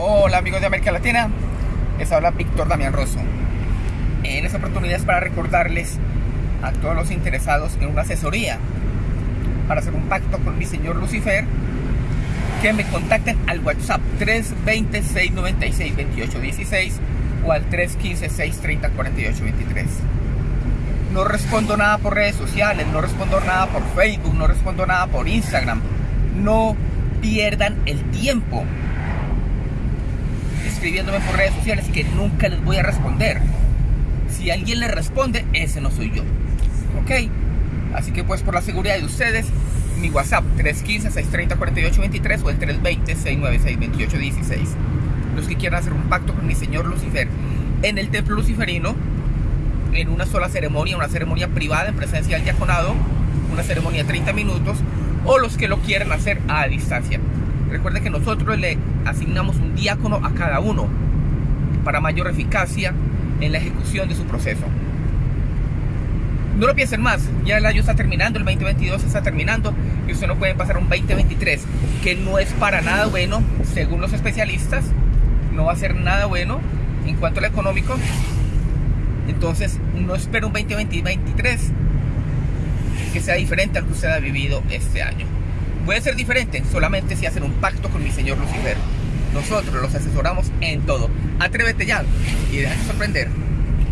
Hola amigos de América Latina, les habla Víctor Damián Rosso. En esta oportunidad es para recordarles a todos los interesados en una asesoría para hacer un pacto con mi señor Lucifer que me contacten al WhatsApp 320-696-2816 o al 315-630-4823. No respondo nada por redes sociales, no respondo nada por Facebook, no respondo nada por Instagram. No pierdan el tiempo escribiéndome por redes sociales que nunca les voy a responder. Si alguien le responde, ese no soy yo. ¿Ok? Así que pues por la seguridad de ustedes, mi WhatsApp 315-630-4823 o el 320-696-2816. Los que quieran hacer un pacto con mi señor Lucifer en el templo luciferino, en una sola ceremonia, una ceremonia privada en presencia del diaconado, una ceremonia de 30 minutos, o los que lo quieran hacer a distancia. Recuerde que nosotros le asignamos un diácono a cada uno para mayor eficacia en la ejecución de su proceso. No lo piensen más, ya el año está terminando, el 2022 está terminando y usted no puede pasar un 2023 que no es para nada bueno, según los especialistas, no va a ser nada bueno en cuanto a lo económico. Entonces, no espero un 2023 que sea diferente al que usted ha vivido este año. Puede ser diferente solamente si hacen un pacto con mi señor Lucifer. Nosotros los asesoramos en todo. Atrévete ya y déjate sorprender.